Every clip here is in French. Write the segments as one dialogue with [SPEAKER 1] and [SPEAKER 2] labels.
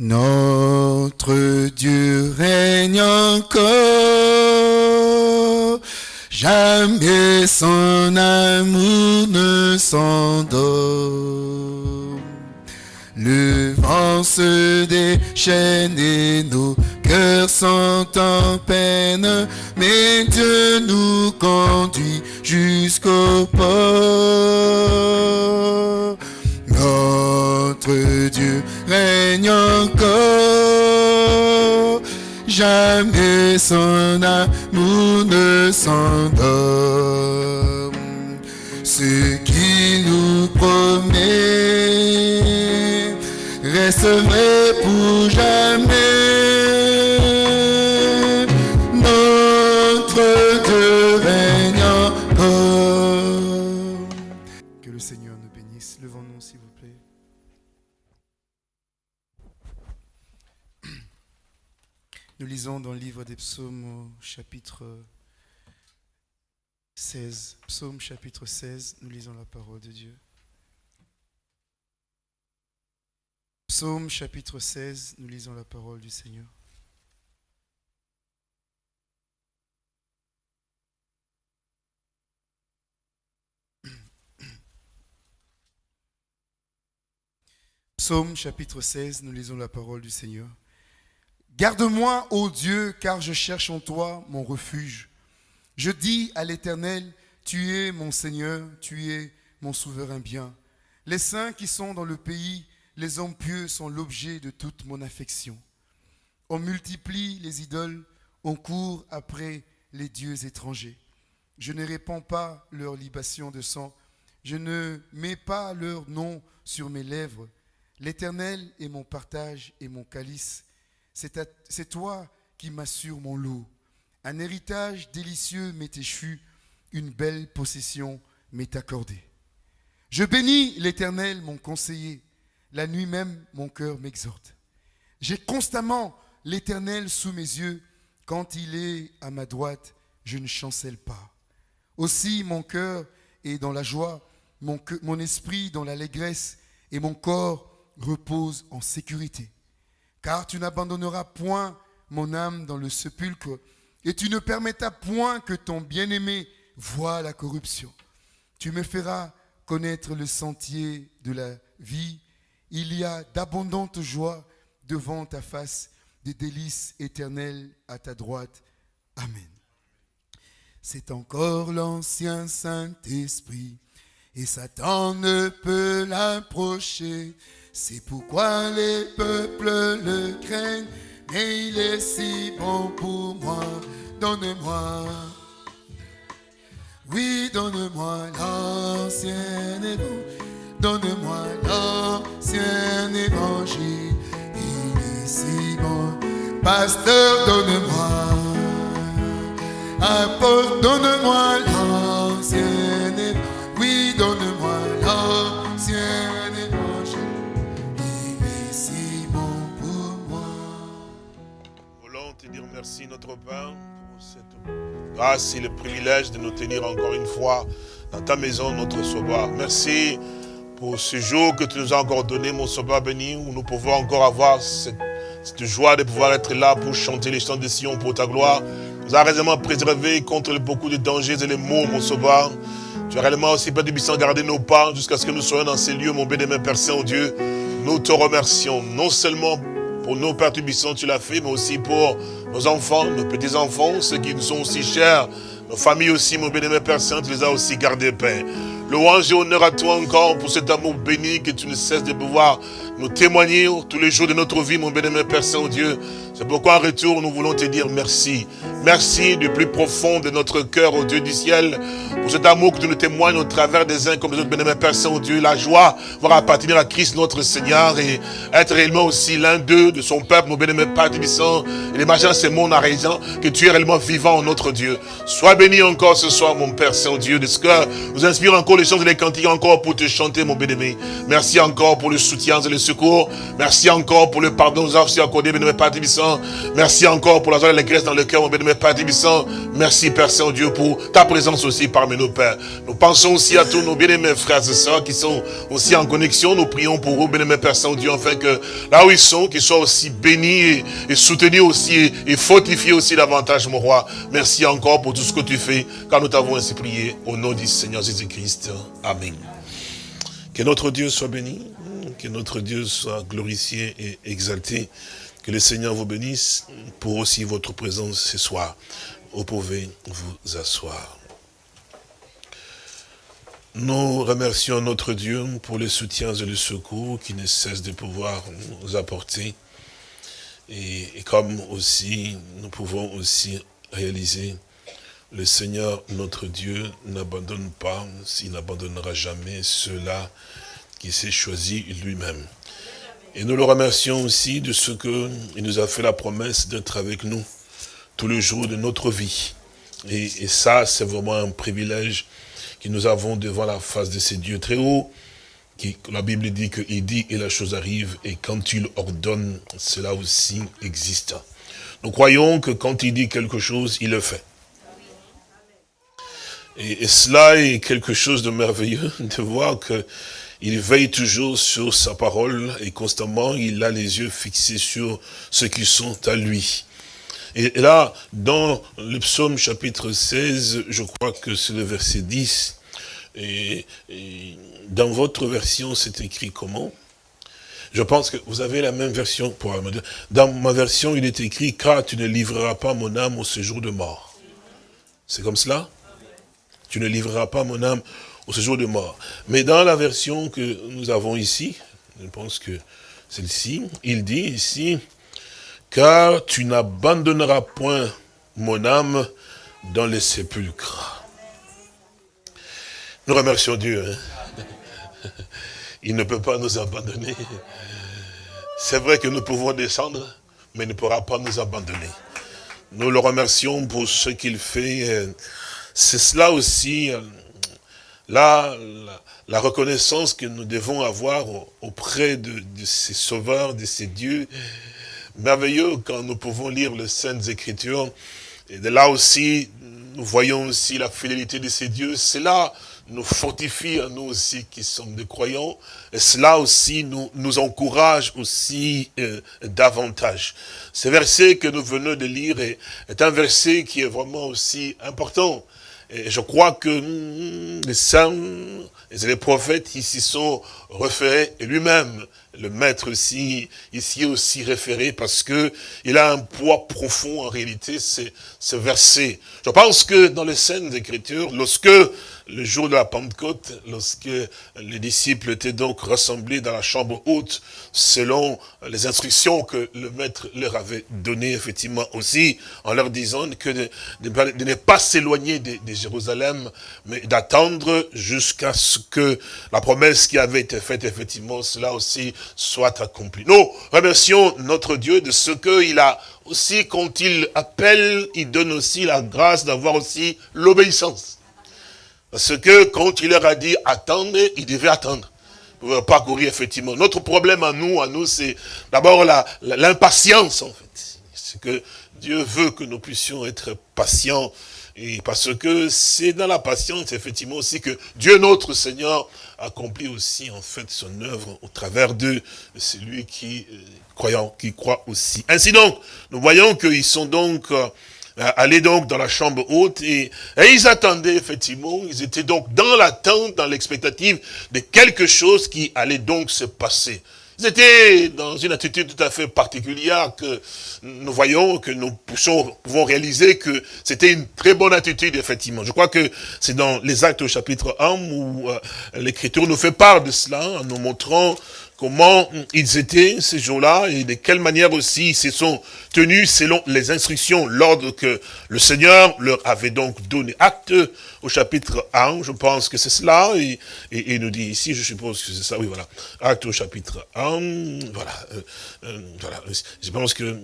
[SPEAKER 1] Notre Dieu règne encore, jamais son amour ne s'endort. Le vent se déchaîne et nos cœurs sont en peine, mais Dieu nous conduit jusqu'au port. Notre Encore, jamais son amour ne s'endort. Ce qu'il nous promet reste dans le livre des psaumes au chapitre 16. Psaume chapitre 16, nous lisons la parole de Dieu. Psaume chapitre 16, nous lisons la parole du Seigneur. Psaume chapitre 16, nous lisons la parole du Seigneur. Garde-moi, ô Dieu, car je cherche en toi mon refuge. Je dis à l'Éternel, tu es mon Seigneur, tu es mon souverain bien. Les saints qui sont dans le pays, les hommes pieux sont l'objet de toute mon affection. On multiplie les idoles, on court après les dieux étrangers. Je ne répands pas leur libation de sang, je ne mets pas leur nom sur mes lèvres. L'Éternel est mon partage et mon calice. C'est toi qui m'assures mon lot. Un héritage délicieux m'est échu, une belle possession m'est accordée. Je bénis l'Éternel, mon conseiller. La nuit même, mon cœur m'exhorte. J'ai constamment l'Éternel sous mes yeux. Quand il est à ma droite, je ne chancelle pas. Aussi, mon cœur est dans la joie, mon, mon esprit dans l'allégresse, et mon corps repose en sécurité. Car tu n'abandonneras point mon âme dans le sépulcre, et tu ne permettras point que ton bien-aimé voie la corruption. Tu me feras connaître le sentier de la vie. Il y a d'abondantes joies devant ta face, des délices éternelles à ta droite. Amen. C'est encore l'ancien Saint-Esprit, et Satan ne peut l'approcher. C'est pourquoi les peuples le craignent, mais il est si bon pour moi. Donne-moi, oui, donne-moi l'ancien évangile. Donne-moi l'ancien évangile. Il est si bon. Pasteur, donne-moi. Apôtre, donne-moi l'ancien évangile. Oui, donne-moi
[SPEAKER 2] merci, notre Père, pour cette grâce et le privilège de nous tenir encore une fois dans ta maison, notre Sauveur. Merci pour ce jour que tu nous as encore donné, mon Sauveur béni, où nous pouvons encore avoir cette, joie de pouvoir être là pour chanter les chants de Sion pour ta gloire. Tu nous as réellement préservé contre beaucoup de dangers et les maux, mon Sauveur. Tu as réellement aussi, Père du Bisson, gardé nos pas jusqu'à ce que nous soyons dans ces lieux, mon bien-aimé Père Saint-Dieu. Nous te remercions, non seulement pour nos Pères Tubissants, tu l'as fait, mais aussi pour nos enfants, nos petits-enfants, ceux qui nous sont aussi chers, nos familles aussi, mon bien-aimé Père Saint, tu les as aussi gardés, Père. Louange et honneur à toi encore pour cet amour béni que tu ne cesses de pouvoir nous témoigner tous les jours de notre vie, mon bien-aimé Père Saint-Dieu. C'est pourquoi en retour, nous voulons te dire merci. Merci du plus profond de notre cœur, au Dieu du ciel, pour cet amour que tu nous témoignes au travers des uns comme des autres, bien-aimé Père Saint-Dieu. La joie va appartenir à Christ notre Seigneur et être réellement aussi l'un d'eux, de son peuple, mon bien-aimé Père Tubissant. Et l'imaginer ces mondes arrêtant que tu es réellement vivant, notre Dieu. Sois béni encore ce soir, mon Père Saint-Dieu, de ce que nous inspire encore les chants et les cantiques encore pour te chanter, mon bien-aimé. Merci encore pour le soutien et le Merci encore pour le pardon nous aussi accordé, béni Père Tibissant. Merci encore pour la joie et l'allégresse dans le cœur, mon béni Père Tibissant. Merci Père Saint-Dieu pour ta présence aussi parmi nos pères. Nous pensons aussi à tous nos bien-aimés frères et sœurs qui sont aussi en connexion. Nous prions pour eux, béni Père Saint-Dieu, afin que là où ils sont, qu'ils soient aussi bénis et, soutenus aussi et, fortifiés aussi davantage, mon roi. Merci encore pour tout ce que tu fais, car nous t'avons ainsi prié au nom du Seigneur Jésus-Christ. Amen. Que notre Dieu soit béni, que notre Dieu soit glorifié et exalté. Que le Seigneur vous bénisse pour aussi votre présence ce soir. Vous pouvez vous asseoir. Nous remercions notre Dieu pour les soutiens et le secours qui ne cesse de pouvoir nous apporter. Et, comme aussi, nous pouvons aussi réaliser, le Seigneur, notre Dieu, n'abandonne pas, s'il n'abandonnera jamais ceux-là qui s'est choisi lui-même. Et nous le remercions aussi de ce qu'il nous a fait la promesse d'être avec nous tous les jours de notre vie. Et, ça, c'est vraiment un privilège que nous avons devant la face de ces dieux très hauts, qui, la Bible dit qu'il dit et la chose arrive, et quand il ordonne, cela aussi existe. Nous croyons que quand il dit quelque chose, il le fait. Et cela est quelque chose de merveilleux, de voir que il veille toujours sur sa parole et constamment il a les yeux fixés sur ceux qui sont à lui. Et là, dans le psaume chapitre 16, je crois que c'est le verset 10, et, dans votre version, c'est écrit comment? Je pense que vous avez la même version. pour Dans ma version, il est écrit, car tu ne livreras pas mon âme au séjour de mort. C'est comme cela? Tu ne livreras pas mon âme au séjour de mort. Mais dans la version que nous avons ici, je pense que celle-ci, il dit ici, car tu n'abandonneras point mon âme dans les sépulcres. Nous remercions Dieu. Hein. Il ne peut pas nous abandonner. C'est vrai que nous pouvons descendre, mais il ne pourra pas nous abandonner. Nous le remercions pour ce qu'il fait. C'est cela aussi, là, la, reconnaissance que nous devons avoir auprès de, ces sauveurs, de ces dieux, merveilleux quand nous pouvons lire les Saintes Écritures. Et de là aussi, nous voyons aussi la fidélité de ces dieux. Cela nous fortifie à nous aussi qui sommes des croyants. Et cela aussi nous, encourage aussi euh, davantage. Ce verset que nous venons de lire est un verset qui est vraiment aussi important. Et je crois que hmm, les saints et les prophètes ici sont référés et lui-même le maître ici, ici aussi référé parce que il a un poids profond en réalité, ce verset. Je pense que dans les scènes d'écriture, lorsque le jour de la Pentecôte, lorsque les disciples étaient donc rassemblés dans la chambre haute, selon les instructions que le maître leur avait données, effectivement aussi, en leur disant que de, ne pas s'éloigner de, de, Jérusalem, mais d'attendre jusqu'à ce que la promesse qui avait été faite, effectivement, cela aussi soit accompli. Nous remercions notre Dieu de ce qu'il a aussi, quand il appelle, il donne aussi la grâce d'avoir aussi l'obéissance. Parce que quand il leur a dit attendez, ils devaient attendre. Pour pas courir, effectivement. Notre problème à nous, à nous, c'est d'abord l'impatience, en fait. C'est que Dieu veut que nous puissions être patients. Et parce que c'est dans la patience, effectivement, aussi que Dieu, notre Seigneur, accomplit aussi, en fait, son œuvre au travers de celui qui, euh, croyant, qui croit aussi. Ainsi donc, nous voyons qu'ils sont donc... Euh, euh, aller donc dans la chambre haute et, ils attendaient effectivement, ils étaient donc dans l'attente, dans l'expectative de quelque chose qui allait donc se passer. Ils étaient dans une attitude tout à fait particulière que nous voyons, que nous pouvons réaliser que c'était une très bonne attitude, effectivement. Je crois que c'est dans les actes au chapitre 1 où euh, l'Écriture nous fait part de cela, en nous montrant comment ils étaient ces jours-là et de quelle manière aussi ils se sont tenus selon les instructions, l'ordre que le Seigneur leur avait donc donné. Acte au chapitre 1, je pense que c'est cela, et, il nous dit ici, je suppose que c'est ça, oui voilà, acte au chapitre 1, voilà, euh, euh, voilà, je pense que,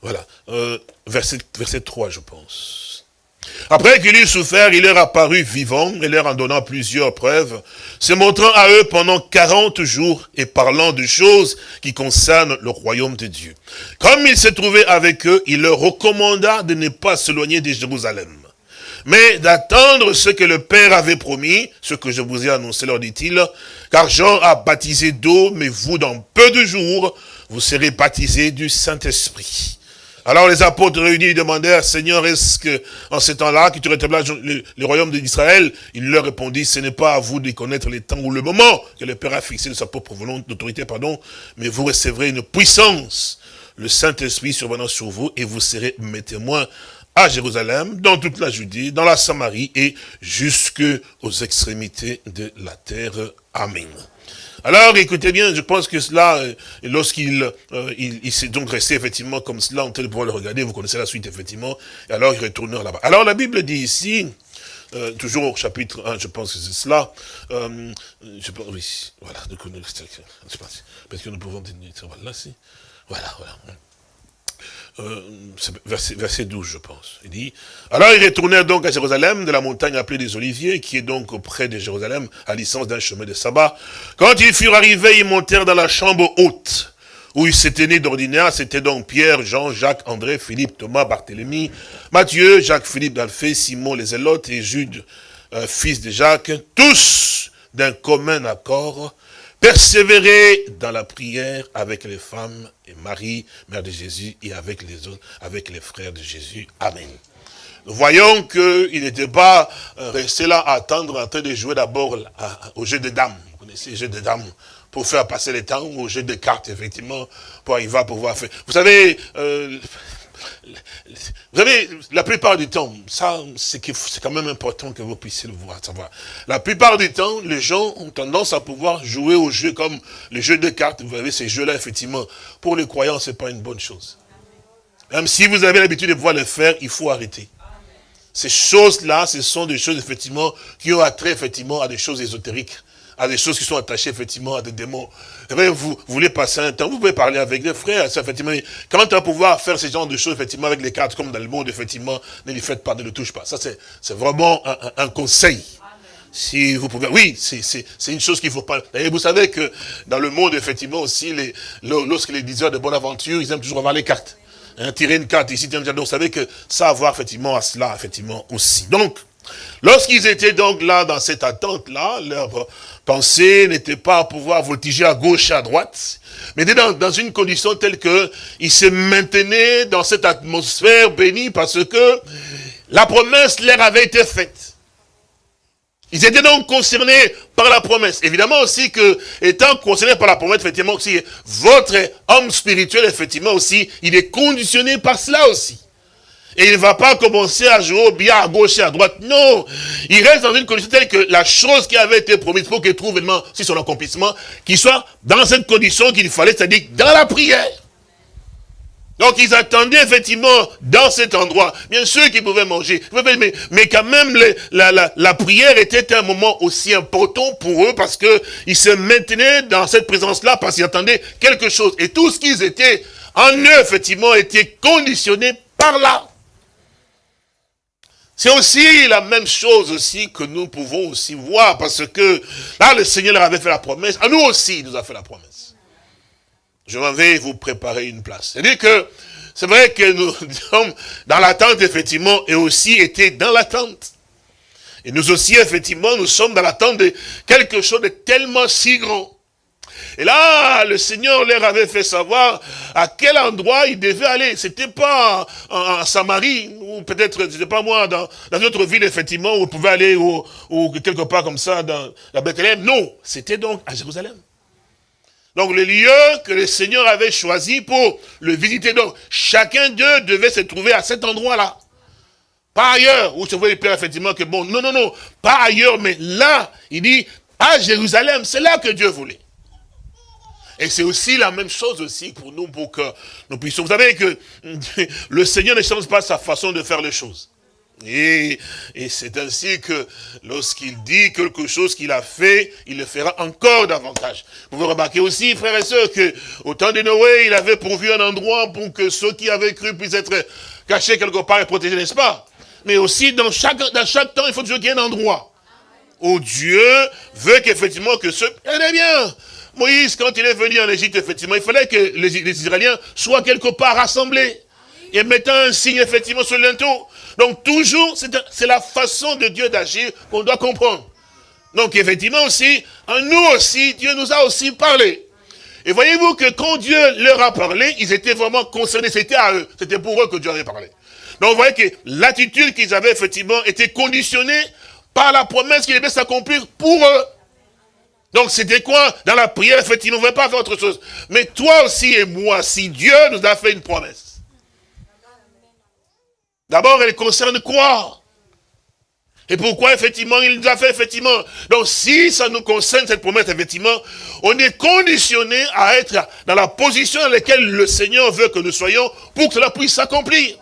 [SPEAKER 2] voilà, euh, verset, verset 3 je pense. Après qu'il eut souffert, il leur apparut vivant et leur en donnant plusieurs preuves, se montrant à eux pendant quarante jours et parlant de choses qui concernent le royaume de Dieu. Comme il se trouvait avec eux, il leur recommanda de ne pas s'éloigner de Jérusalem, mais d'attendre ce que le Père avait promis, ce que je vous ai annoncé, leur dit-il, car Jean a baptisé d'eau, mais vous, dans peu de jours, vous serez baptisés du Saint-Esprit. Alors les apôtres réunis demandèrent, Seigneur, est-ce que en ce temps-là, que tu rétablis le, le, royaume d'Israël Il leur répondit, ce n'est pas à vous de connaître les temps ou le moment que le Père a fixé de sa propre volonté, d'autorité, pardon, mais vous recevrez une puissance, le Saint-Esprit survenant sur vous, et vous serez mes témoins à Jérusalem, dans toute la Judée, dans la Samarie et jusque aux extrémités de la terre. Amen. Alors, écoutez bien, je pense que cela, euh, lorsqu'il euh, il, s'est donc resté effectivement comme cela, on peut pouvoir le regarder, vous connaissez la suite effectivement, et alors il retourne là-bas. Alors la Bible dit ici, euh, toujours au chapitre 1, je pense que c'est cela, je pense, oui, voilà, parce que nous pouvons tenir, voilà, si, voilà, voilà. Euh, verset, verset 12, je pense. Il dit, alors ils retournèrent donc à Jérusalem, de la montagne appelée des Oliviers, qui est donc auprès de Jérusalem, à licence d'un chemin de sabbat. Quand ils furent arrivés, ils montèrent dans la chambre haute, où ils s'étaient nés d'ordinaire, c'était donc Pierre, Jean, Jacques, André, Philippe, Thomas, Barthélemy, Matthieu, Jacques, Philippe d'Alphée, Simon les Zélotes et Jude, euh, fils de Jacques, tous d'un commun accord, Persévérer dans la prière avec les femmes et Marie, mère de Jésus, et avec les autres, avec les frères de Jésus. Amen. Nous voyons qu'il n'était pas euh, resté là à attendre, en train de jouer d'abord au jeu de dames. Vous connaissez le jeu de dames pour faire passer le temps, au jeu de cartes, effectivement, pour arriver à pouvoir faire. Vous savez, euh, vous savez, la plupart du temps, ça, c'est quand même important que vous puissiez le voir. La plupart du temps, les gens ont tendance à pouvoir jouer au jeu comme le jeu de cartes. Vous avez ces jeux-là, effectivement. Pour les croyants, c'est pas une bonne chose. Même si vous avez l'habitude de pouvoir le faire, il faut arrêter. Ces choses-là, ce sont des choses, effectivement, qui ont attrait, effectivement, à des choses ésotériques à des choses qui sont attachées effectivement à des démons. vous, voulez passer un temps, vous pouvez parler avec des frères, ça, effectivement, comment tu vas pouvoir faire ce genre de choses effectivement avec les cartes comme dans le monde, effectivement, ne les faites pas, ne le touche pas. Ça, c'est vraiment un, conseil. Si vous pouvez, oui, c'est une chose qu'il faut pas. Vous savez que dans le monde, effectivement, aussi, les, lorsque les diseurs de bonne aventure, ils aiment toujours avoir les cartes. Hein, tirer une carte ici, donc vous savez que ça a à effectivement à cela, effectivement, aussi. Donc, lorsqu'ils étaient donc là, dans cette attente-là, leur pensée n'était pas à pouvoir voltiger à gauche à droite, mais dans, dans une condition telle que il se maintenait dans cette atmosphère bénie parce que la promesse leur avait été faite. Ils étaient donc concernés par la promesse. Évidemment aussi que, étant concernés par la promesse, effectivement aussi, votre homme spirituel, effectivement aussi, il est conditionné par cela aussi. Et il ne va pas commencer à jouer au bien à gauche et à droite. Non. Il reste dans une condition telle que la chose qui avait été promise pour qu'il trouve vraiment si son accomplissement, qu'il soit dans cette condition qu'il fallait, c'est-à-dire dans la prière. Donc ils attendaient effectivement dans cet endroit, bien sûr qu'ils pouvaient manger, mais, quand même la, la, la, prière était un moment aussi important pour eux parce qu'ils se maintenaient dans cette présence-là parce qu'ils attendaient quelque chose. Et tout ce qu'ils étaient en eux, effectivement, était conditionné par là. C'est aussi la même chose aussi que nous pouvons aussi voir, parce que là, le Seigneur avait fait la promesse, à nous aussi, il nous a fait la promesse. Je m'en vais vous préparer une place. C'est-à-dire que, c'est vrai que nous sommes dans l'attente, effectivement, et aussi été dans l'attente. Et nous aussi, effectivement, nous sommes dans l'attente de quelque chose de tellement si grand. Et là, le Seigneur leur avait fait savoir à quel endroit ils devaient aller. C'était pas en, Samarie, ou peut-être, je sais pas moi, dans, une autre ville, effectivement, où ils pouvaient aller, ou, quelque part comme ça, dans la Bethléem. Non, c'était donc à Jérusalem. Donc le lieu que le Seigneur avait choisi pour le visiter. Donc chacun d'eux devait se trouver à cet endroit-là. Pas ailleurs, où se voit Père effectivement que bon, non, non, non, pas ailleurs, mais là, il dit, à Jérusalem, c'est là que Dieu voulait. Et c'est aussi la même chose aussi pour nous, pour que nous puissions... Vous savez que le Seigneur ne change pas sa façon de faire les choses. Et, c'est ainsi que lorsqu'il dit quelque chose qu'il a fait, il le fera encore davantage. Vous pouvez remarquer aussi, frères et sœurs, que au temps de Noé, il avait pourvu un endroit pour que ceux qui avaient cru puissent être cachés quelque part et protégés, n'est-ce pas? Mais aussi, dans chaque, dans chaque temps, il faut toujours qu'il y ait un endroit. Où Dieu veut qu'effectivement que ce... est bien. Moïse, quand il est venu en Égypte, effectivement, il fallait que les, Israéliens soient quelque part rassemblés. Et mettant un signe, effectivement, sur linteau. Donc, toujours, c'est la façon de Dieu d'agir qu'on doit comprendre. Donc, effectivement aussi, en nous aussi, Dieu nous a aussi parlé. Et voyez-vous que quand Dieu leur a parlé, ils étaient vraiment concernés, c'était à eux, c'était pour eux que Dieu avait parlé. Donc vous voyez que l'attitude qu'ils avaient effectivement était conditionnée par la promesse qui devait s'accomplir pour eux. Donc c'était quoi? Dans la prière, effectivement, on ne voulait pas faire autre chose. Mais toi aussi et moi, si Dieu nous a fait une promesse, d'abord elle concerne quoi? Et pourquoi, effectivement, il nous a fait, effectivement? Donc, si ça nous concerne, cette promesse, effectivement, on est conditionné à être dans la position dans laquelle le Seigneur veut que nous soyons pour que cela puisse s'accomplir.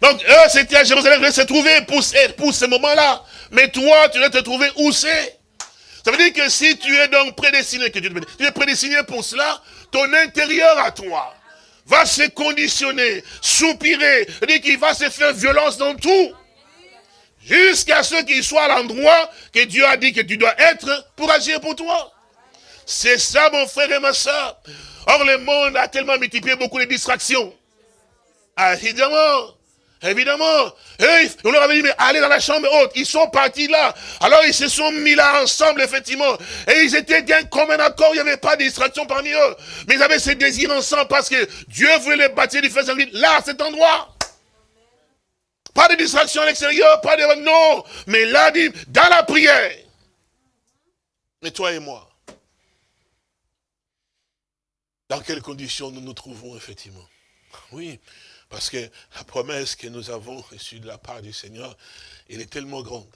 [SPEAKER 2] Donc, eux, c'était à Jérusalem, ils se trouver pour, pour ce moment-là. Mais toi, tu dois te trouver où c'est? Ça veut dire que si tu es donc prédestiné, que tu es prédestiné pour cela, ton intérieur à toi va se conditionner, soupirer, dire qu'il va se faire violence dans tout. Jusqu'à ce qu'il soit à l'endroit que Dieu a dit que tu dois être pour agir pour toi. C'est ça, mon frère et ma soeur. Or, le monde a tellement multiplié beaucoup de distractions. Ah, évidemment. Évidemment. on leur avait dit, mais allez dans la chambre haute. Ils sont partis là. Alors, ils se sont mis là ensemble, effectivement. Et ils étaient bien comme un accord. Il n'y avait pas de distraction parmi eux. Mais ils avaient ce désir ensemble parce que Dieu voulait les bâtir du feu là, à cet endroit. Pas de distraction à l'extérieur, pas de... Non, mais là, dans la prière. Mais toi et moi, dans quelles conditions nous nous trouvons, effectivement? Oui, parce que la promesse que nous avons reçue de la part du Seigneur, elle est tellement grande.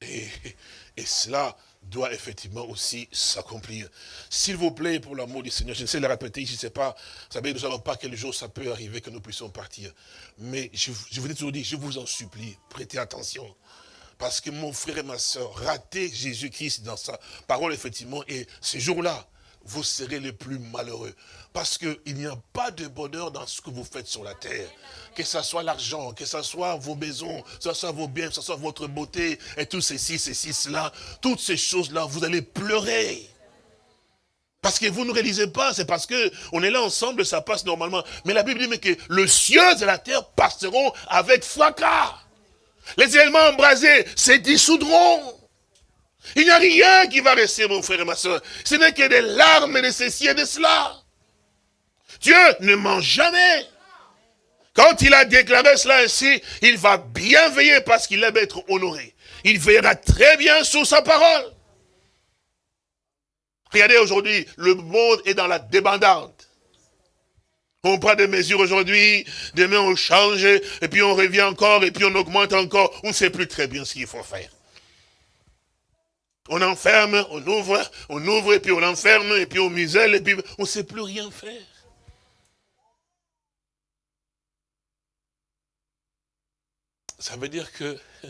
[SPEAKER 2] Et, cela doit effectivement aussi s'accomplir. S'il vous plaît, pour l'amour du Seigneur, je ne sais le répéter, je ne sais pas, vous savez, nous ne savons pas quel jour ça peut arriver que nous puissions partir. Mais je, vous ai toujours dit, je vous en supplie, prêtez attention. Parce que mon frère et ma soeur, rater Jésus-Christ dans sa parole, effectivement, et ce jour-là, vous serez les plus malheureux. Parce qu'il n'y a pas de bonheur dans ce que vous faites sur la terre. Que ce soit l'argent, que ce soit vos maisons, que ce soit vos biens, que ce soit votre beauté, et tout ceci, ceci, cela, toutes ces choses-là, vous allez pleurer. Parce que vous ne réalisez pas, c'est parce que on est là ensemble, ça passe normalement. Mais la Bible dit que le ciel et la terre passeront avec fracas. Les éléments embrasés se dissoudront. Il n'y a rien qui va rester, mon frère et ma soeur. Ce n'est que des larmes de ceci de cela. Dieu ne ment jamais. Quand il a déclaré cela ainsi, il va bien veiller parce qu'il aime être honoré. Il veillera très bien sur sa parole. Regardez aujourd'hui, le monde est dans la débandante. On prend des mesures aujourd'hui, demain on change, et puis on revient encore, et puis on augmente encore. On ne sait plus très bien ce qu'il faut faire. On enferme, on ouvre, on ouvre, et puis on enferme, et puis on muselle, et puis on ne sait plus rien faire. Ça veut dire que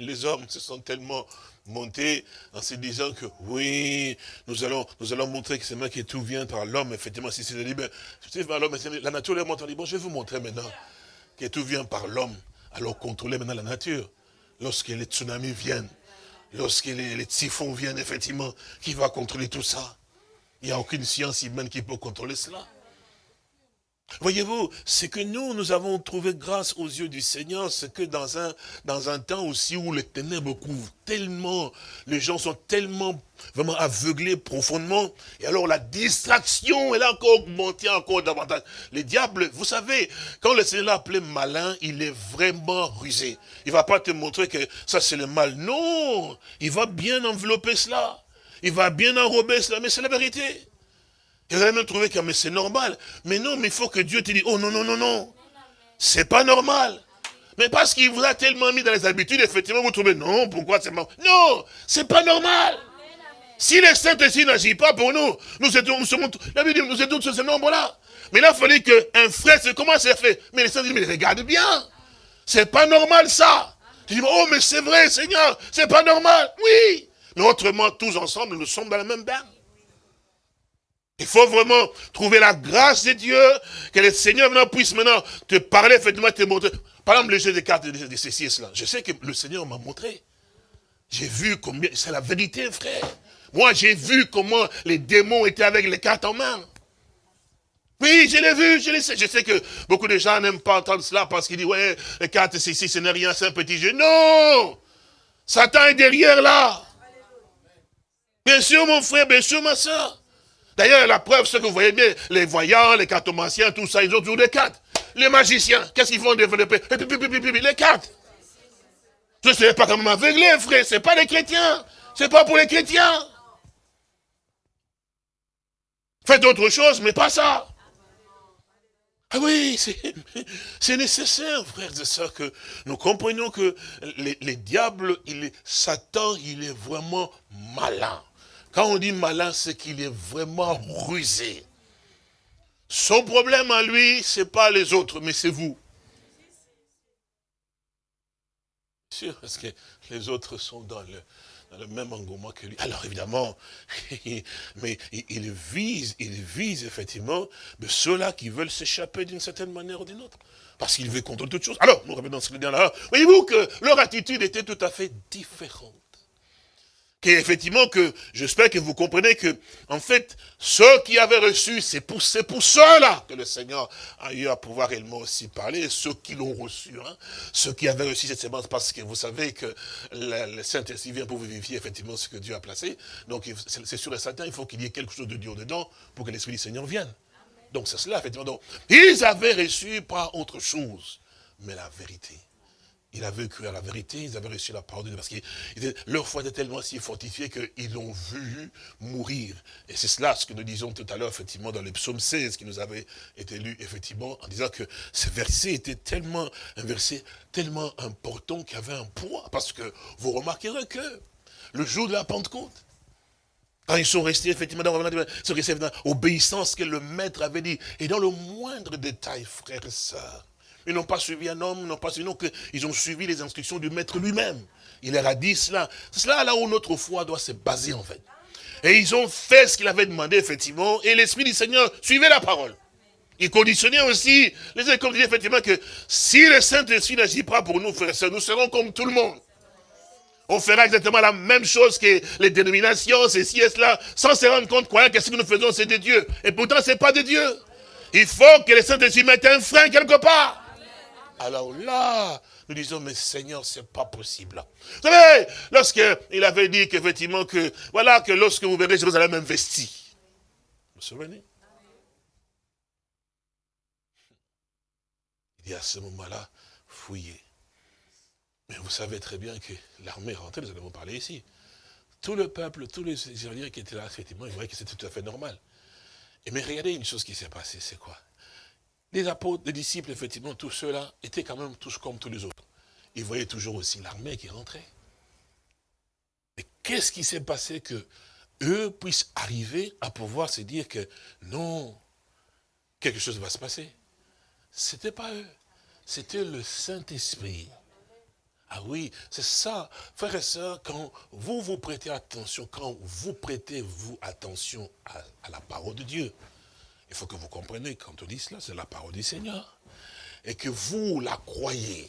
[SPEAKER 2] les hommes se sont tellement montés en se disant que oui, nous allons, montrer que c'est moi qui tout vient par l'homme, effectivement, si c'est libre. La nature leur montre, bon, je vais vous montrer maintenant que tout vient par l'homme. Alors contrôlez maintenant la nature. Lorsque les tsunamis viennent, lorsque les, les typhons viennent, effectivement, qui va contrôler tout ça Il n'y a aucune science humaine qui peut contrôler cela. Voyez-vous, c'est que nous, nous avons trouvé grâce aux yeux du Seigneur, c'est que dans un, dans un temps aussi où les ténèbres couvrent tellement, les gens sont tellement vraiment aveuglés profondément, et alors la distraction, elle a encore augmenté encore davantage. Les diables, vous savez, quand le Seigneur l'a appelé malin, il est vraiment rusé. Il va pas te montrer que ça c'est le mal. Non, il va bien envelopper cela. Il va bien enrober cela, mais c'est la vérité. Vous allez même trouver que c'est normal. Mais non, mais il faut que Dieu te dise, oh non, non, non, non. C'est pas normal. Mais parce qu'il vous a tellement mis dans les habitudes, effectivement, vous trouvez, non, pourquoi c'est mal Non, c'est pas normal. Si les saints ici n'agit pas pour nous, nous étions, sommes, la Bible nous sur ce nombre-là. Mais là, il fallait qu'un frère se commence à faire. Mais les saints disent, mais regarde bien. C'est pas normal ça. Je dis, oh, mais c'est vrai, Seigneur, c'est pas normal. Oui. Mais autrement, tous ensemble, nous sommes dans la même bain. Il faut vraiment trouver la grâce de Dieu, que le Seigneur maintenant puisse maintenant te parler, effectivement, te montrer. Par exemple, le jeu des cartes de, ceci et cela. Je sais que le Seigneur m'a montré. J'ai vu combien, c'est la vérité, frère. Moi, j'ai vu comment les démons étaient avec les cartes en main. Oui, je l'ai vu, je le sais. Je sais que beaucoup de gens n'aiment pas entendre cela parce qu'ils disent, ouais, les cartes, c'est ici, ce n'est rien, c'est un petit jeu. Non Satan est derrière là. Bien sûr, mon frère, bien sûr, ma soeur. D'ailleurs, la preuve, c'est que vous voyez bien, les voyants, les cartomanciens, tout ça, ils ont toujours des cartes. Les magiciens, qu'est-ce qu'ils font développer? Les cartes. Ce n'est pas comme aveuglé, frère, ce n'est pas les chrétiens. Ce n'est pas pour les chrétiens. Faites d'autres choses, mais pas ça. Ah oui, c'est nécessaire, frères et sœurs, que nous comprenions que les, diables, il Satan, il est vraiment malin. Quand on dit malin, c'est qu'il est vraiment rusé. Son problème à lui, ce n'est pas les autres, mais c'est vous. Sûr, parce que les autres sont dans le, même engouement que lui. Alors évidemment, mais il vise, il vise effectivement ceux-là qui veulent s'échapper d'une certaine manière ou d'une autre. Parce qu'il veut contrôler toutes choses. Alors, nous revenons dans ce là. Voyez-vous que leur attitude était tout à fait différente effectivement que j'espère que vous comprenez que, en fait, ceux qui avaient reçu, c'est pour, pour ceux-là que le Seigneur a eu à pouvoir réellement aussi parler, ceux qui l'ont reçu, hein, ceux qui avaient reçu cette sémence, parce que vous savez que le, Saint-Esprit vient pour vérifier effectivement ce que Dieu a placé. Donc, c'est sûr et certain, il faut qu'il y ait quelque chose de Dieu dedans pour que l'Esprit du Seigneur vienne. Donc, c'est cela, effectivement. Donc, ils avaient reçu pas autre chose, mais la vérité. Il avait cru à la vérité, ils avaient reçu la parole de Dieu, parce que leur foi était tellement si fortifiée qu'ils l'ont vu mourir. Et c'est cela ce que nous disions tout à l'heure, effectivement, dans le psaume 16, qui nous avait été lu, effectivement, en disant que ce verset était tellement, un verset tellement important qu'il avait un poids, parce que vous remarquerez que le jour de la Pentecôte, quand ils sont restés effectivement dans l'obéissance que le maître avait dit, et dans le moindre détail, frères et sœurs, ils n'ont pas suivi un homme, ils n'ont pas suivi, non, ils ont suivi les instructions du maître lui-même. Il leur a dit cela. C'est cela là où notre foi doit se baser en fait. Et ils ont fait ce qu'il avait demandé effectivement, et l'Esprit du Seigneur suivait la parole. Il conditionnait aussi, les écoles disaient effectivement que si le Saint-Esprit n'agit pas pour nous, frères et sœurs, nous serons comme tout le monde. On fera exactement la même chose que les dénominations, ceci et cela, sans se rendre compte quoi, que ce que nous faisons, c'est de Dieu. Et pourtant, ce n'est pas de Dieu. Il faut que le Saint-Esprit mette un frein quelque part. Alors là, nous disons, mais Seigneur, c'est pas possible. Vous savez, lorsqu'il avait dit qu'effectivement, que, voilà, que lorsque vous verrez Jérusalem investi. Vous vous souvenez? Il dit à ce moment-là, fouillez. Mais vous savez très bien que l'armée rentrée, nous allons parler ici. Tout le peuple, tous les Israéliens qui étaient là, effectivement, ils voyaient que c'était tout à fait normal. Et mais regardez une chose qui s'est passée, c'est quoi? Les apôtres, les disciples, effectivement, tous ceux-là étaient quand même tous comme tous les autres. Ils voyaient toujours aussi l'armée qui rentrait. Mais qu'est-ce qui s'est passé que eux puissent arriver à pouvoir se dire que non, quelque chose va se passer? Ce n'était pas eux, c'était le Saint-Esprit. Ah oui, c'est ça, frères et sœurs, quand vous vous prêtez attention, quand vous prêtez vous attention à la parole de Dieu, il faut que vous compreniez, quand on dit cela, c'est la parole du Seigneur. Et que vous la croyez.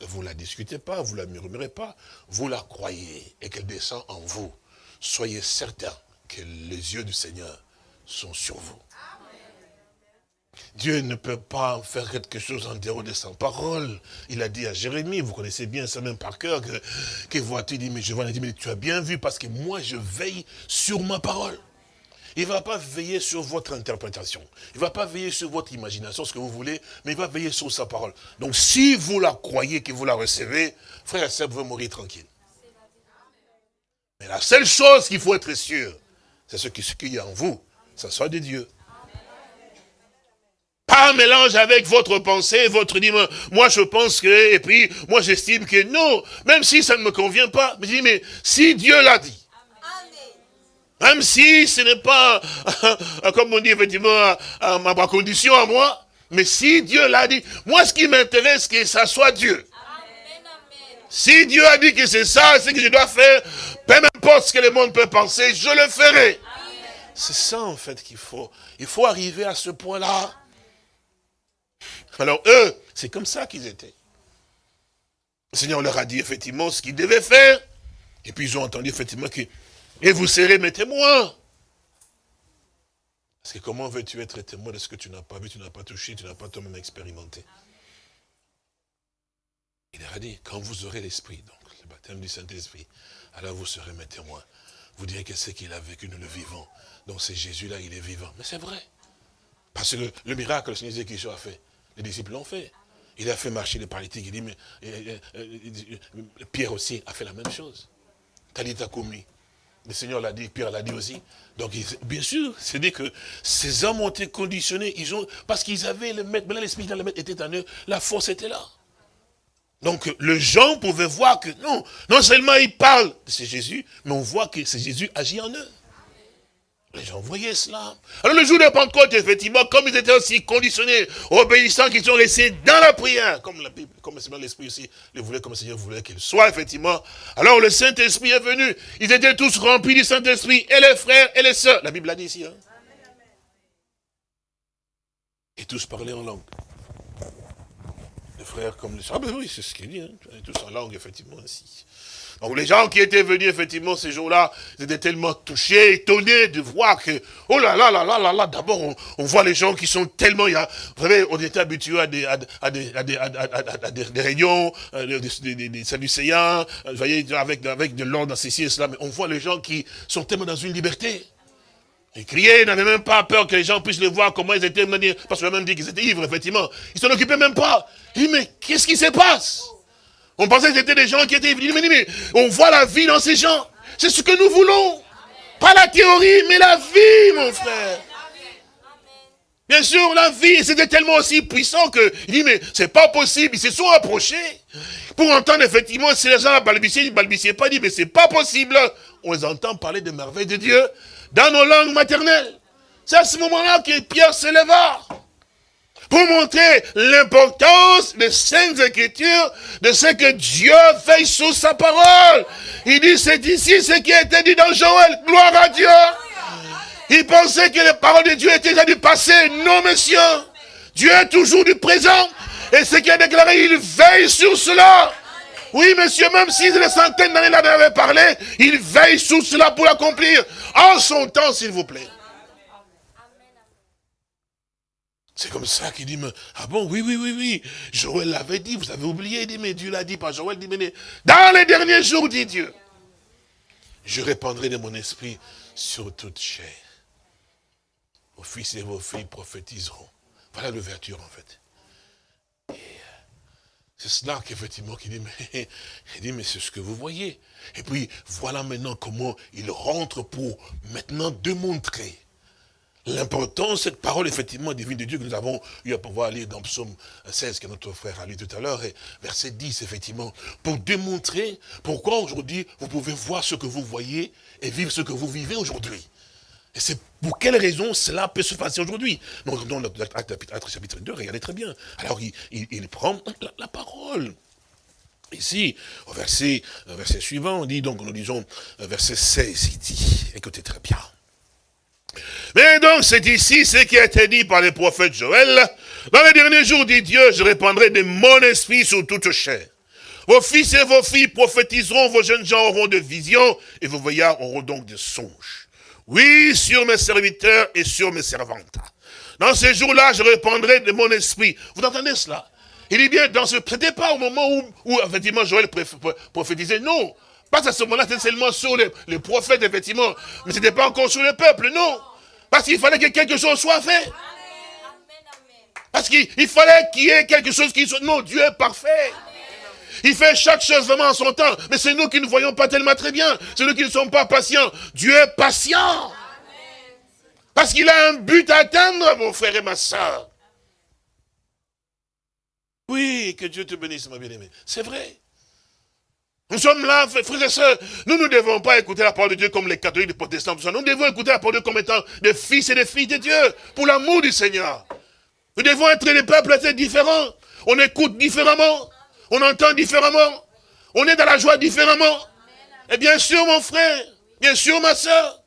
[SPEAKER 2] Vous la discutez pas, vous ne la murmurez pas. Vous la croyez et qu'elle descend en vous. Soyez certains que les yeux du Seigneur sont sur vous. Dieu ne peut pas faire quelque chose en dehors de sa parole. Il a dit à Jérémie, vous connaissez bien ça même par cœur, que, que vois-tu, dit, mais je vois, dit, mais tu as bien vu parce que moi je veille sur ma parole. Il ne va pas veiller sur votre interprétation. Il ne va pas veiller sur votre imagination, ce que vous voulez, mais il va veiller sur sa parole. Donc si vous la croyez, que vous la recevez, frère et sœur, vous mourir tranquille. Mais la seule chose qu'il faut être sûr, c'est ce qu'il y a en vous, ça soit de Dieu. Pas un mélange avec votre pensée, votre dit, moi je pense que, et puis moi j'estime que non, même si ça ne me convient pas, je mais si Dieu l'a dit, même si ce n'est pas, comme on dit effectivement, à, ma condition à moi, mais si Dieu l'a dit, moi ce qui m'intéresse, c'est que ça soit Dieu. Si Dieu a dit que c'est ça, c'est que je dois faire, peu importe ce que le monde peut penser, je le ferai. C'est ça, en fait, qu'il faut. Il faut arriver à ce point-là. Alors, eux, c'est comme ça qu'ils étaient. Le Seigneur leur a dit, effectivement, ce qu'ils devaient faire. Et puis, ils ont entendu, effectivement, que... Et vous serez mes témoins. Parce que comment veux-tu être témoin de ce que tu n'as pas vu, tu n'as pas touché, tu n'as pas toi-même expérimenté? Il a dit, quand vous aurez l'Esprit, donc le baptême du Saint-Esprit, alors vous serez mes témoins. Vous direz que c'est qu'il a vécu, nous le vivons. Donc c'est Jésus-là, il est vivant. Mais c'est vrai. Parce que le, miracle, le Seigneur Jésus a fait, les disciples l'ont fait. Il a fait marcher les paralytiques. Il dit, mais Pierre aussi a fait la même chose. Talita commis. Le Seigneur l'a dit, Pierre l'a dit aussi. Donc, bien sûr, c'est dit que ces hommes ont été conditionnés, ils ont, parce qu'ils avaient le maître, maintenant l'esprit dans le maître était en eux, la force était là. Donc, le gens pouvaient voir que, non, non seulement ils parlent de c'est Jésus, mais on voit que c'est Jésus agit en eux. Les gens voyaient cela. Alors le jour de Pentecôte, effectivement, comme ils étaient aussi conditionnés, obéissants, qu'ils sont restés dans la prière, comme la Bible, comme l'Esprit aussi le voulait, comme le Seigneur voulait qu'il soit, effectivement. Alors le Saint-Esprit est venu. Ils étaient tous remplis du Saint-Esprit, et les frères et les sœurs. La Bible l'a dit ici. Hein? Et tous parlaient en langue. Les frères comme les sœurs. Ah ben oui, c'est ce qu'il dit. Hein? Tous en langue, effectivement, ainsi. Donc les gens qui étaient venus effectivement ces jours-là, ils étaient tellement touchés, étonnés de voir que, oh là là là là là là, d'abord on, voit les gens qui sont tellement, il y a, vous savez, on était habitués à des, à, des, à des, à des, réunions, euh, des, des, des euh, voyez, avec, avec de l'ordre dans ceci et cela, mais on voit les gens qui sont tellement dans une liberté. Ils criaient, ils n'avaient même pas peur que les gens puissent les voir, comment ils étaient, parce qu'on a même dit qu'ils étaient ivres, effectivement. Ils s'en occupaient même pas. Ils mais qu'est-ce qui se passe? On pensait que c'était des gens qui étaient venus. Mais, on voit la vie dans ces gens. C'est ce que nous voulons. Pas la théorie, mais la vie, mon frère. Bien sûr, la vie, c'était tellement aussi puissant que, il dit, mais c'est pas possible, ils se sont approchés. Pour entendre, effectivement, si les gens balbutiaient, ils balbutiaient pas, dit, mais c'est pas possible. On les entend parler des merveilles de Dieu dans nos langues maternelles. C'est à ce moment-là que Pierre se leva pour montrer l'importance des Saintes Écritures, de ce que Dieu fait sous sa parole. Il dit, c'est ici ce qui a été dit dans Joël. Gloire à Dieu. Il pensait que les paroles de Dieu étaient déjà du passé. Non, monsieur. Dieu est toujours du présent. Et ce qui a déclaré, il veille sur cela. Oui, monsieur, même si les centaines d'années l'avaient parlé, il veille sur cela pour l'accomplir. En son temps, s'il vous plaît. C'est comme ça qu'il dit, mais, ah bon, oui, oui, oui, oui. Joël l'avait dit, vous avez oublié, il dit, mais Dieu l'a dit, pas Joël dit, mais dans les derniers jours, dit Dieu, je répandrai de mon esprit sur toute chair. Vos fils et vos filles prophétiseront. Voilà l'ouverture, en fait. Euh, c'est cela qu'effectivement, qu'il dit, mais, il dit, mais c'est ce que vous voyez. Et puis, voilà maintenant comment il rentre pour maintenant démontrer l'importance, cette parole effectivement divine de Dieu que nous avons eu à pouvoir lire dans Psaume 16 que notre frère a lu tout à l'heure, et verset 10 effectivement, pour démontrer pourquoi aujourd'hui vous pouvez voir ce que vous voyez et vivre ce que vous vivez aujourd'hui. Et c'est pour quelle raison cela peut se passer aujourd'hui? Donc dans l'acte chapitre 2, regardez très bien. Alors il, prend la, parole. Ici, au verset, verset suivant, on dit, donc nous disons, verset 16, il dit, écoutez très bien. Mais donc, c'est ici ce qui a été dit par le prophète Joël. Dans les derniers jours, dit Dieu, je répandrai de mon esprit sur toute chair. Vos fils et vos filles prophétiseront, vos jeunes gens auront de visions, et vos veillards auront donc des songes. Oui, sur mes serviteurs et sur mes servantes. Dans ces jours-là, je répandrai de mon esprit. Vous entendez cela? Il dit bien, dans ce, c'était pas au moment où, où effectivement Joël prophétisait, non. Pas à ce moment-là, c'était seulement sur les, prophètes, effectivement. Mais ce n'était pas encore sur le peuple, non. Parce qu'il fallait que quelque chose soit fait. Parce qu'il fallait qu'il y ait quelque chose qui soit... Non, Dieu est parfait. Il fait chaque chose vraiment en son temps. Mais c'est nous qui ne voyons pas tellement très bien. C'est nous qui ne sommes pas patients. Dieu est patient. Parce qu'il a un but à atteindre, mon frère et ma soeur. Oui, que Dieu te bénisse, ma bien-aimée. C'est vrai. Nous sommes là, frères et sœurs. Nous ne devons pas écouter la parole de Dieu comme les catholiques, les protestants. Nous devons écouter la parole de Dieu comme étant des fils et des filles de Dieu, pour l'amour du Seigneur. Nous devons être des peuples assez différents. On écoute différemment. On entend différemment. On est dans la joie différemment. Et bien sûr, mon frère, bien sûr, ma soeur.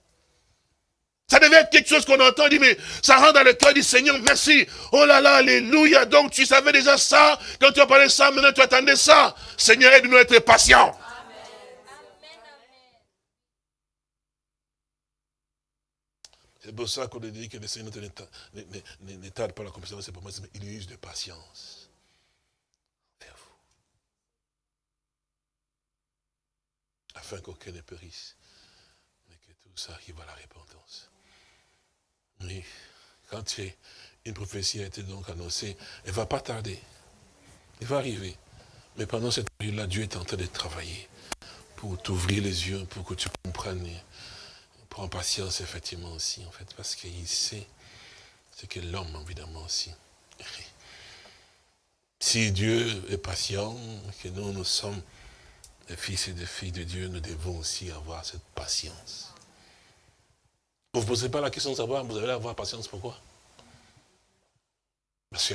[SPEAKER 2] Ça devait être quelque chose qu'on entend, dit, mais ça rentre dans le cœur du Seigneur, merci. Oh là là, alléluia. Donc tu savais déjà ça, quand tu as parlé ça, maintenant tu attendais ça. Seigneur, aide-nous à être patients. C'est pour ça qu'on dit que le Seigneur n'étale pas la compétence, c'est pour moi, il use de patience. Afin qu'aucun ne périsse, mais que tout ça arrive à la repentance. Oui, quand une prophétie a été donc annoncée, elle ne va pas tarder. Elle va arriver. Mais pendant cette période-là, Dieu est en train de travailler pour t'ouvrir les yeux, pour que tu comprennes prend patience, effectivement, aussi, en fait, parce qu'il sait ce que l'homme, évidemment, aussi. Si Dieu est patient, que nous, nous sommes des fils et des filles de Dieu, nous devons aussi avoir cette patience. Vous ne vous posez pas la question de savoir, vous allez avoir patience, pourquoi? Parce que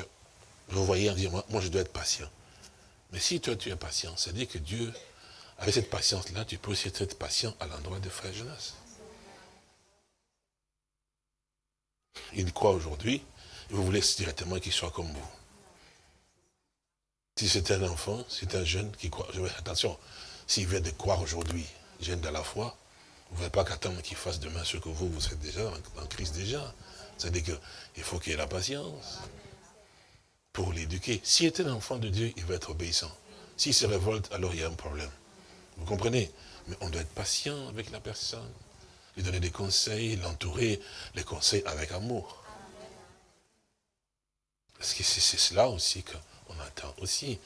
[SPEAKER 2] vous voyez, moi, je dois être patient. Mais si toi, tu es patient, c'est-à-dire que Dieu, avec cette patience-là, tu peux aussi être patient à l'endroit de frère Jonas. il croit aujourd'hui, vous voulez directement qu'il soit comme vous. Si c'est un enfant, c'est un jeune qui croit. Attention, s'il vient de croire aujourd'hui, jeune de la foi, vous ne pouvez pas qu'attendre qu'il fasse demain ce que vous, vous êtes déjà en Christ déjà. C'est-à-dire qu'il faut qu'il ait la patience pour l'éduquer. S'il un enfant de Dieu, il va être obéissant. S'il se révolte, alors il y a un problème. Vous comprenez? Mais on doit être patient avec la personne lui donner des conseils, l'entourer, les conseils avec amour. Parce que c'est cela aussi qu'on attend aussi.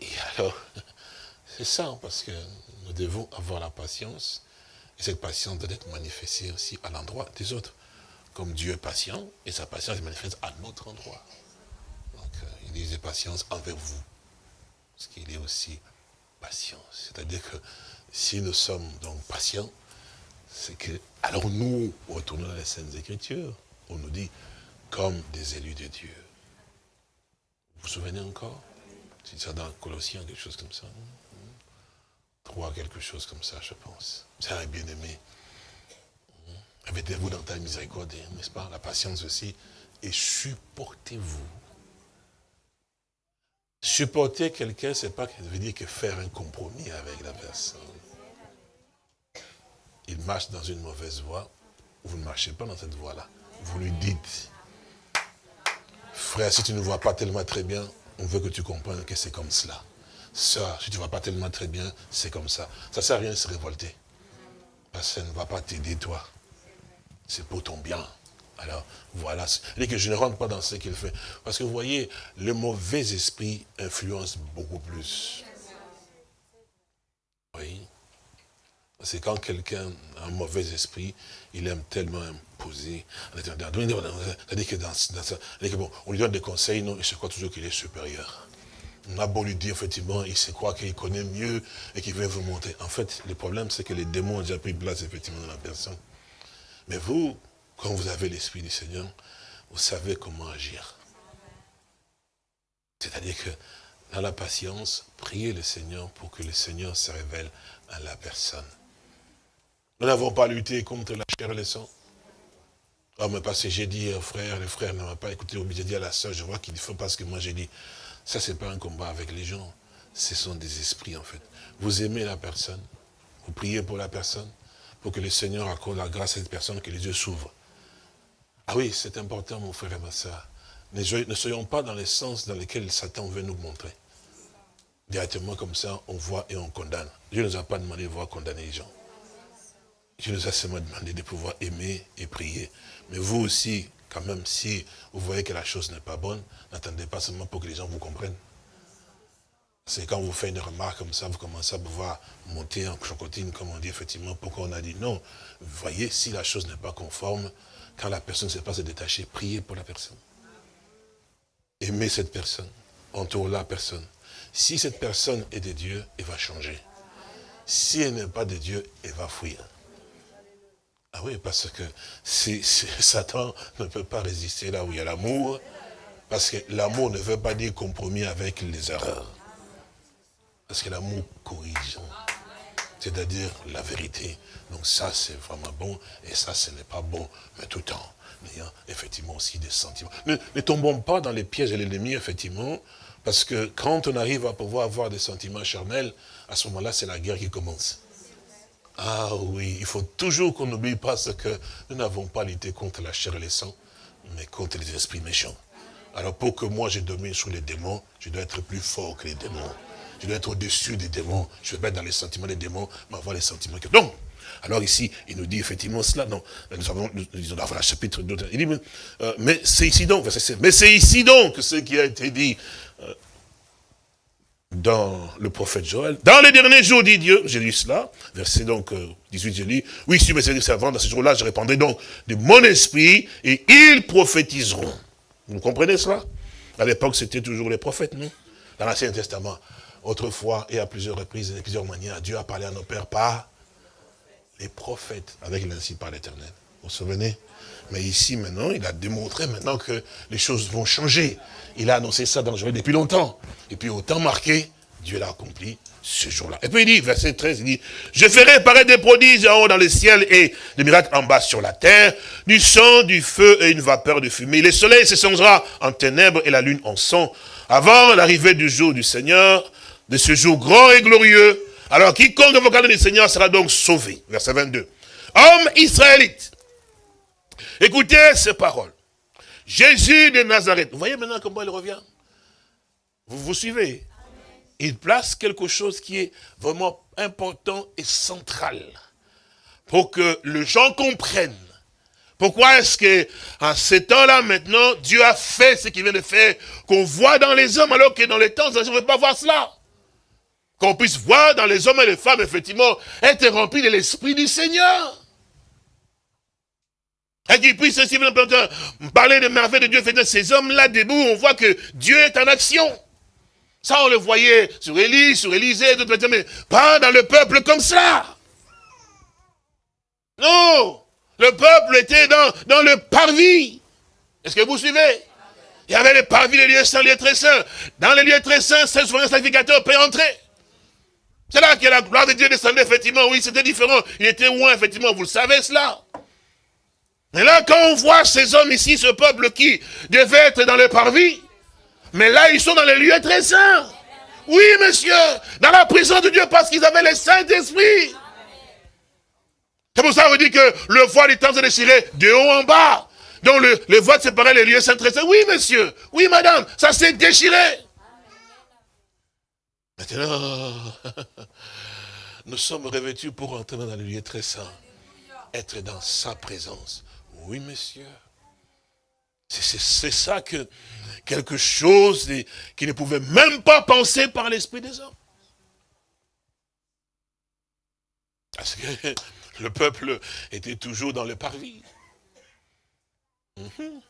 [SPEAKER 2] Et alors, c'est ça, parce que nous devons avoir la patience, et cette patience doit être manifestée aussi à l'endroit des autres. Comme Dieu est patient, et sa patience est manifeste à notre endroit. Donc, euh, il dit patience envers vous, parce qu'il est aussi patient. C'est-à-dire que si nous sommes donc patients, c'est que, alors nous, retournons dans les Saintes Écritures, on nous dit, comme des élus de Dieu. Vous vous souvenez encore? C'est ça dans Colossiens, quelque chose comme ça. Trois, quelque chose comme ça, je pense. C'est un bien-aimé. Mettez-vous dans ta miséricorde, n'est-ce pas? La patience aussi. Et supportez-vous. Supporter quelqu'un, c'est pas veut dire que faire un compromis avec la personne il marche dans une mauvaise voie, vous ne marchez pas dans cette voie-là. Vous lui dites, frère, si tu ne vois pas tellement très bien, on veut que tu comprennes que c'est comme cela. Sœur, si tu ne vois pas tellement très bien, c'est comme ça. Ça ne sert à rien de se révolter. Parce que ça ne va pas t'aider, toi. C'est pour ton bien. Alors, voilà. Il que je ne rentre pas dans ce qu'il fait. Parce que vous voyez, le mauvais esprit influence beaucoup plus. Oui. C'est quand quelqu'un a un mauvais esprit, il aime tellement imposer. C'est-à-dire que dans, ça, on lui donne des conseils, non, il se croit toujours qu'il est supérieur. On a beau lui dire, effectivement, il se croit qu'il connaît mieux et qu'il veut vous monter. En fait, le problème, c'est que les démons ont déjà pris place, effectivement, dans la personne. Mais vous, quand vous avez l'Esprit du Seigneur, vous savez comment agir. C'est-à-dire que, dans la patience, priez le Seigneur pour que le Seigneur se révèle à la personne. Nous n'avons pas lutté contre la chair et le sang. Oh, mais parce que j'ai dit au frère, le frère ne m'a pas écouté, j'ai dit à la soeur, je vois qu'il faut parce que moi j'ai dit. Ça, c'est pas un combat avec les gens. Ce sont des esprits, en fait. Vous aimez la personne. Vous priez pour la personne. Pour que le Seigneur accorde la grâce à cette personne, que les yeux s'ouvrent. Ah oui, c'est important, mon frère et ma soeur. Ne soyons pas dans les sens dans lesquels Satan veut nous montrer. Directement comme ça, on voit et on condamne. Dieu ne nous a pas demandé de voir condamner les gens. Dieu nous a seulement demandé de pouvoir aimer et prier. Mais vous aussi, quand même, si vous voyez que la chose n'est pas bonne, n'attendez pas seulement pour que les gens vous comprennent. C'est quand vous faites une remarque comme ça, vous commencez à pouvoir monter en chocotine, comme on dit effectivement, pourquoi on a dit non. Vous voyez, si la chose n'est pas conforme, quand la personne ne sait pas se détacher, priez pour la personne. Aimez cette personne, entoure la personne. Si cette personne est de Dieu, elle va changer. Si elle n'est pas de Dieu, elle va fuir. Ah oui, parce que Satan ne peut pas résister là où il y a l'amour, parce que l'amour ne veut pas dire compromis avec les erreurs. Parce que l'amour corrige. c'est-à-dire la vérité. Donc ça, c'est vraiment bon, et ça, ce n'est pas bon, mais tout le temps, ayant effectivement aussi des sentiments. Ne, ne tombons pas dans les pièges de l'ennemi, effectivement, parce que quand on arrive à pouvoir avoir des sentiments charnels, à ce moment-là, c'est la guerre qui commence. Ah oui, il faut toujours qu'on n'oublie pas ce que nous n'avons pas lutté contre la chair et les sang, mais contre les esprits méchants. Alors pour que moi je domine sur les démons, je dois être plus fort que les démons. Je dois être au-dessus des démons. Je vais pas être dans les sentiments des démons, mais avoir les sentiments que... Donc, alors ici, il nous dit effectivement cela. Non, nous avons, nous disons, voilà, chapitre 2. Il dit, euh, mais c'est ici donc, mais c'est ici donc ce qui a été dit euh, dans le prophète Joël. Dans les derniers jours, dit Dieu, j'ai lu cela, verset donc 18, euh, j'ai lu, oui, si mes servants, dans ce jour-là, je répandrai donc de mon esprit, et ils prophétiseront. Vous comprenez cela? À l'époque, c'était toujours les prophètes, non? Dans l'Ancien Testament. Autrefois, et à plusieurs reprises, et de plusieurs manières, Dieu a parlé à nos pères par les prophètes, avec l'ainsi par l'éternel. Vous vous souvenez? Mais ici, maintenant, il a démontré maintenant que les choses vont changer. Il a annoncé ça dans le journal depuis longtemps. Et puis, au temps marqué, Dieu l'a accompli ce jour-là. Et puis il dit, verset 13, il dit, je ferai paraître des prodiges en haut dans le ciel et des miracles en bas sur la terre, du sang, du feu et une vapeur de fumée. Le soleil se changera en ténèbres et la lune en sang, avant l'arrivée du jour du Seigneur, de ce jour grand et glorieux. Alors quiconque invoquera du Seigneur sera donc sauvé. Verset 22. Homme israélite, écoutez ces paroles. Jésus de Nazareth. Vous voyez maintenant comment il revient? Vous vous suivez? Il place quelque chose qui est vraiment important et central pour que les gens comprennent. Pourquoi est-ce que, en ces temps-là, maintenant, Dieu a fait ce qu'il vient de faire, qu'on voit dans les hommes, alors que dans les temps, on ne veut pas voir cela. Qu'on puisse voir dans les hommes et les femmes, effectivement, être remplis de l'Esprit du Seigneur. Et qu'ils puissent aussi parler de merveilles de Dieu. Ces hommes-là debout, on voit que Dieu est en action. Ça, on le voyait sur Élie, sur Élisée, mais pas dans le peuple comme ça. Non, le peuple était dans, dans le parvis. Est-ce que vous suivez? Il y avait les parvis, les lieux saints, les lieux très saints. Dans les lieux très saints, seul souverain sacrificateur peut entrer. C'est là que la gloire de Dieu descendait, effectivement. Oui, c'était différent. Il était loin, effectivement. Vous le savez, cela. Mais là, quand on voit ces hommes ici, ce peuple qui devait être dans le parvis, mais là, ils sont dans les lieux très saints. Oui, monsieur, dans la prison de Dieu, parce qu'ils avaient le Saint-Esprit. C'est pour ça qu'on dit que le voile du temps se déchiré de haut en bas. Donc le, le voile séparait les lieux saints très saints. Oui, monsieur. Oui, madame. Ça s'est déchiré. Maintenant, nous sommes revêtus pour entrer dans les lieux très saints. Être dans sa présence. Oui, monsieur. C'est ça que quelque chose qui ne pouvait même pas penser par l'esprit des hommes. Parce que le peuple était toujours dans le parvis. Mhm.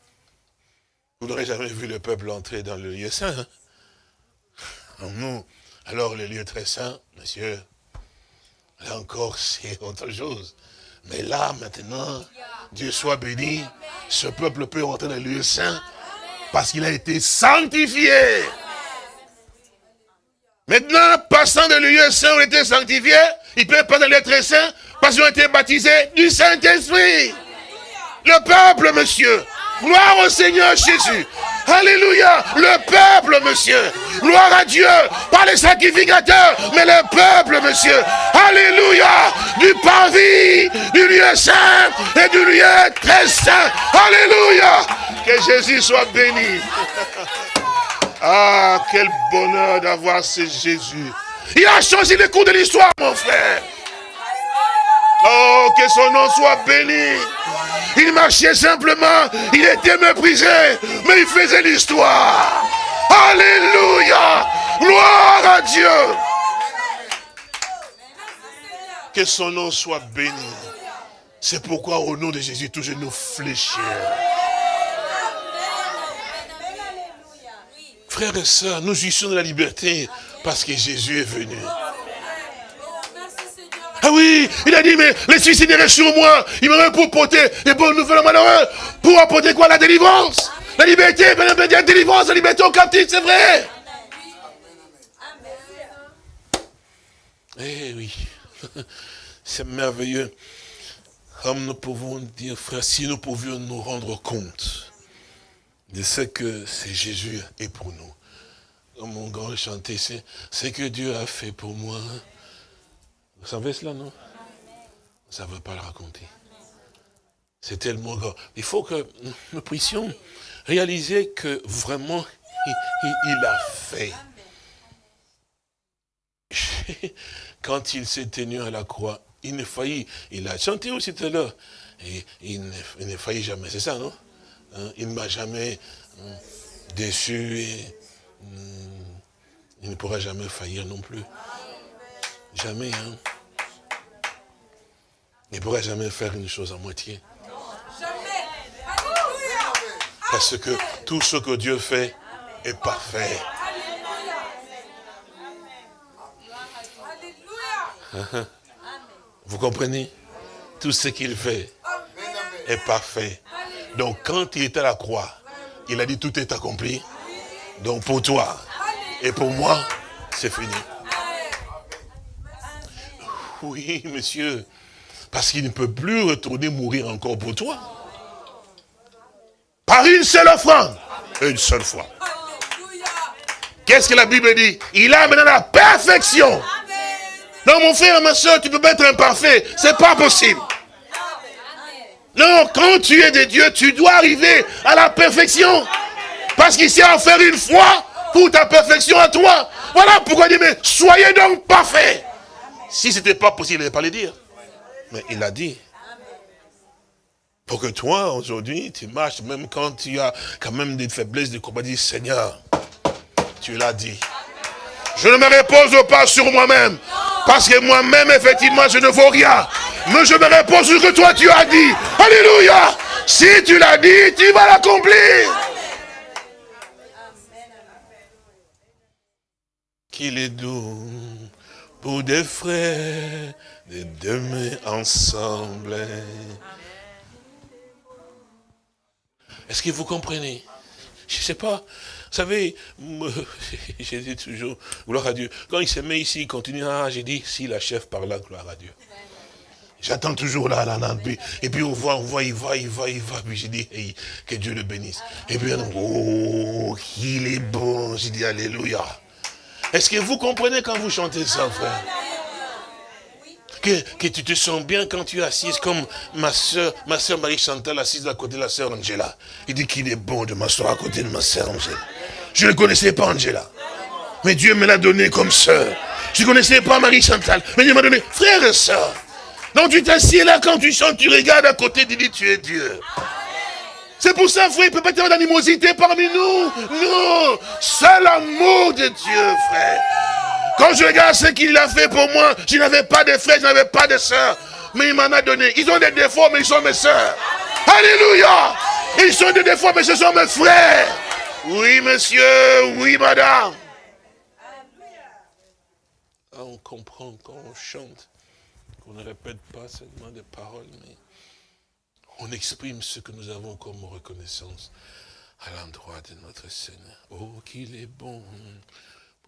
[SPEAKER 2] Vous n'aurez jamais vu le peuple entrer dans le lieu saint. Hein? Alors le lieu très saint, monsieur, là encore c'est autre chose. Mais là, maintenant, Dieu soit béni, ce peuple peut rentrer dans le lieu saint parce qu'il a été sanctifié. Maintenant, passant de lieu saint il était sanctifié, il peut passer dans très saint parce qu'ils ont été baptisés du Saint-Esprit. Le peuple, monsieur. Gloire au Seigneur Jésus. Alléluia. Le peuple, monsieur. Gloire à Dieu. Pas les sacrificateurs, mais le peuple, monsieur. Alléluia. Du parvis, du lieu saint et du lieu très saint. Alléluia. Que Jésus soit béni. Ah, quel bonheur d'avoir ce Jésus. Il a changé le cours de l'histoire, mon frère. Oh, que son nom soit béni. Il marchait simplement, il était méprisé, mais il faisait l'histoire. Alléluia. Gloire à Dieu. Que son nom soit béni. C'est pourquoi au nom de Jésus, tous nous fléchir. Frères et sœurs, nous jouissons de la liberté parce que Jésus est venu. Ah oui, il a dit, mais les suicidaires sur moi, il m'aurait pour porter les bonnes nouvelles malheureux. Pour apporter quoi? La délivrance. La liberté, la délivrance, la liberté aux captifs, c'est vrai. Eh oui. c'est merveilleux. Comme nous pouvons dire, frère, si nous pouvions nous rendre compte de ce que c'est Jésus est pour nous. Comme mon grand chanté, c'est ce que Dieu a fait pour moi. Vous savez cela, non? Ça ne veut pas le raconter. C'est tellement grand. Il faut que nous puissions réaliser que vraiment, il, a fait. Quand il s'est tenu à la croix, il ne faillit, il a chanté aussi tout à l'heure, et il ne, faillit jamais, c'est ça, non? Hein? Il ne m'a jamais hein, déçu et hmm, il ne pourra jamais faillir non plus. Jamais, hein Il ne pourra jamais faire une chose à moitié. Parce que tout ce que Dieu fait est parfait. Vous comprenez? Tout ce qu'il fait est parfait. Donc quand il était à la croix, il a dit tout est accompli. Donc pour toi et pour moi, c'est fini. Oui, monsieur. Parce qu'il ne peut plus retourner mourir encore pour toi. Par une seule offrande. Une seule fois. Qu'est-ce que la Bible dit? Il a maintenant la perfection. Non, mon frère, ma soeur, tu peux pas être imparfait. C'est pas possible. Non, quand tu es de Dieu, tu dois arriver à la perfection. Parce qu'il s'est offert une fois pour ta perfection à toi. Voilà pourquoi il dit, mais soyez donc parfaits. Si ce n'était pas possible, il n'allait pas le dire. Mais il a dit. Pour que toi, aujourd'hui, tu marches, même quand tu as quand même des faiblesses de combat, dis, Seigneur, tu l'as dit. Je ne me repose pas sur moi-même. Parce que moi-même, effectivement, je ne vaux rien. Mais je me repose sur ce que toi tu as dit. Alléluia. Si tu l'as dit, tu vas l'accomplir. Qu'il est doux pour des frères de demain ensemble. Est-ce que vous comprenez? Je ne sais pas. Vous savez, j'ai dit toujours, gloire à Dieu. Quand il se met ici, il continue, ah, j'ai dit, si la chef par là, gloire à Dieu. J'attends toujours là, là, là. Et puis on voit, on voit, il va, il va, il va. Puis j'ai dit, que Dieu le bénisse. Et puis, oh, il est bon. J'ai dit, Alléluia. Est-ce que vous comprenez quand vous chantez ça, frère? Que, tu te sens bien quand tu es assise comme ma soeur, ma soeur Marie-Chantal assise à côté de la soeur Angela. Il dit qu'il est bon de m'asseoir à côté de ma soeur Angela. Je ne connaissais pas Angela. Mais Dieu me l'a donné comme soeur. Je ne connaissais pas Marie-Chantal. Mais Dieu m'a donné frère et soeur. Donc tu t'assieds là quand tu chantes, tu regardes à côté, tu dis tu es Dieu. C'est pour ça, frère, il ne peut pas y avoir d'animosité parmi nous. Non, c'est l'amour de Dieu, frère. Quand je regarde ce qu'il a fait pour moi, je n'avais pas de frères, je n'avais pas de soeurs. Mais il m'en a donné. Ils ont des défauts, mais ils sont mes soeurs. Alléluia. Ils sont des défauts, mais ce sont mes frères. Oui, monsieur, oui, madame. Ah, on comprend quand on chante, qu'on ne répète pas seulement des paroles, mais on exprime ce que nous avons comme reconnaissance à l'endroit de notre Seigneur. Oh, qu'il est bon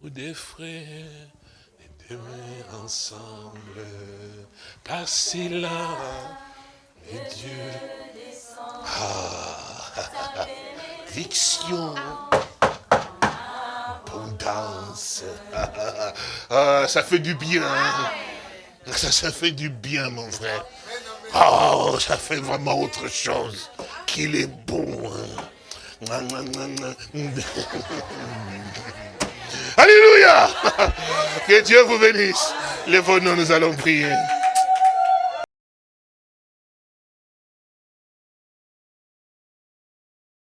[SPEAKER 2] des frères et demain ensemble, passer là, et Dieu. Ah, diction, abondance. Ah, ça fait du bien. Ça, ça fait du bien, mon frère. Oh, ça fait vraiment autre chose. Qu'il est bon. Hein. Alléluia. Que Dieu vous bénisse. Les nous nous allons prier.